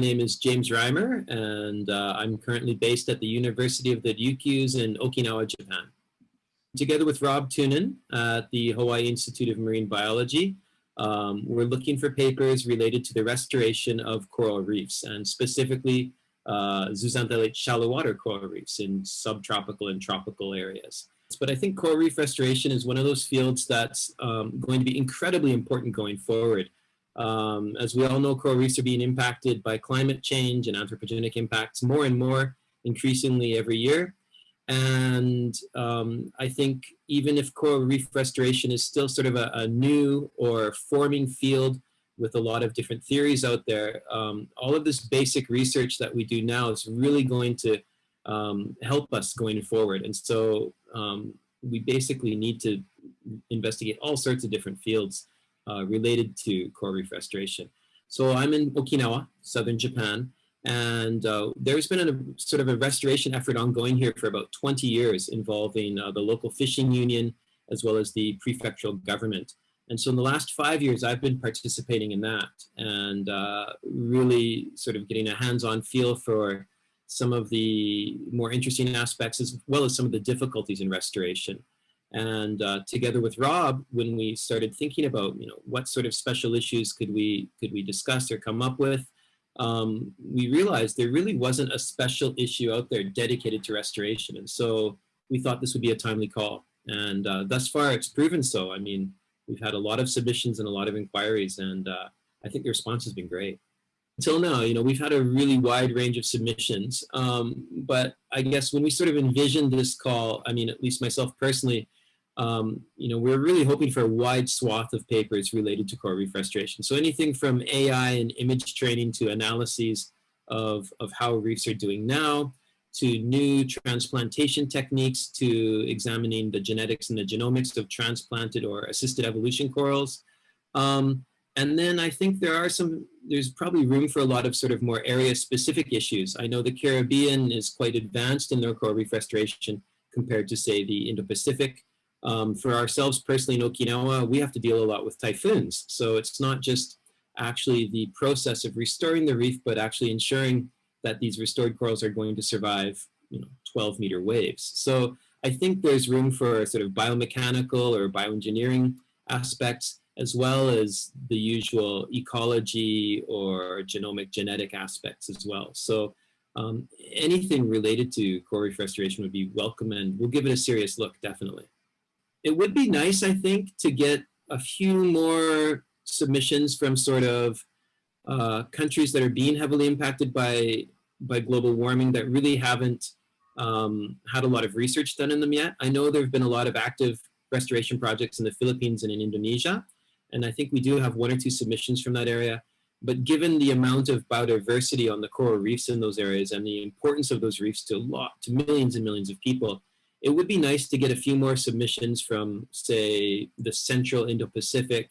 name is James Reimer, and uh, I'm currently based at the University of the Ryukyus in Okinawa, Japan. Together with Rob Toonen at the Hawaii Institute of Marine Biology, um, we're looking for papers related to the restoration of coral reefs, and specifically uh, zooxanthellate shallow water coral reefs in subtropical and tropical areas. But I think coral reef restoration is one of those fields that's um, going to be incredibly important going forward. Um, as we all know, coral reefs are being impacted by climate change and anthropogenic impacts more and more increasingly every year. And um, I think even if coral reef restoration is still sort of a, a, new or forming field with a lot of different theories out there, um, all of this basic research that we do now is really going to um, help us going forward. And so um, we basically need to investigate all sorts of different fields uh, related to coral reef restoration. So I'm in Okinawa, southern Japan, and uh, there's been a sort of a restoration effort ongoing here for about 20 years involving uh, the local fishing union as well as the prefectural government. And so in the last five years, I've been participating in that and uh, really sort of getting a hands-on feel for some of the more interesting aspects as well as some of the difficulties in restoration. And uh, together with Rob, when we started thinking about, you know, what sort of special issues could we could we discuss or come up with, um, we realized there really wasn't a special issue out there dedicated to restoration. And so we thought this would be a timely call. And uh, thus far, it's proven so. I mean, we've had a lot of submissions and a lot of inquiries, and uh, I think the response has been great. Until now, you know, we've had a really wide range of submissions, um, but I guess when we sort of envisioned this call, I mean, at least myself personally, um, you know, we're really hoping for a wide swath of papers related to coral reef restoration. So anything from AI and image training to analyses of, of how reefs are doing now, to new transplantation techniques, to examining the genetics and the genomics of transplanted or assisted evolution corals. Um, and then I think there are some, there's probably room for a lot of sort of more area specific issues. I know the Caribbean is quite advanced in their coral reef restoration compared to say the Indo-Pacific. Um, for ourselves personally in Okinawa, we have to deal a lot with typhoons. So it's not just actually the process of restoring the reef, but actually ensuring that these restored corals are going to survive you know, 12 meter waves. So I think there's room for sort of biomechanical or bioengineering aspects, as well as the usual ecology or genomic genetic aspects as well. So um, anything related to coral reef restoration would be welcome and we'll give it a serious look, definitely it would be nice, I think, to get a few more submissions from sort of uh, countries that are being heavily impacted by, by global warming that really haven't um, had a lot of research done in them yet. I know there have been a lot of active restoration projects in the Philippines and in Indonesia, and I think we do have one or two submissions from that area. But given the amount of biodiversity on the coral reefs in those areas and the importance of those reefs to lot, to millions and millions of people, it would be nice to get a few more submissions from, say, the central Indo-Pacific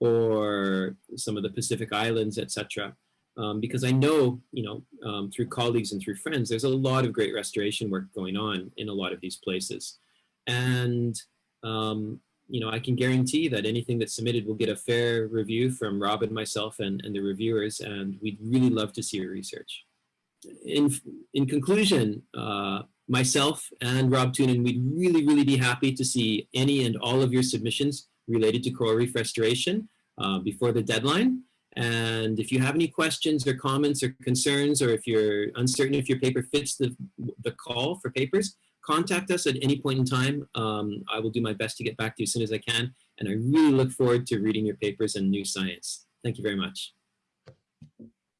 or some of the Pacific Islands, etc. Um, because I know, you know, um, through colleagues and through friends, there's a lot of great restoration work going on in a lot of these places. And, um, you know, I can guarantee that anything that's submitted will get a fair review from Rob and myself and, and the reviewers, and we'd really love to see your research. In, in conclusion, uh, myself and Rob Toonen, we'd really, really be happy to see any and all of your submissions related to coral reef restoration uh, before the deadline. And if you have any questions or comments or concerns, or if you're uncertain if your paper fits the, the call for papers, contact us at any point in time. Um, I will do my best to get back to you as soon as I can. And I really look forward to reading your papers and new science. Thank you very much.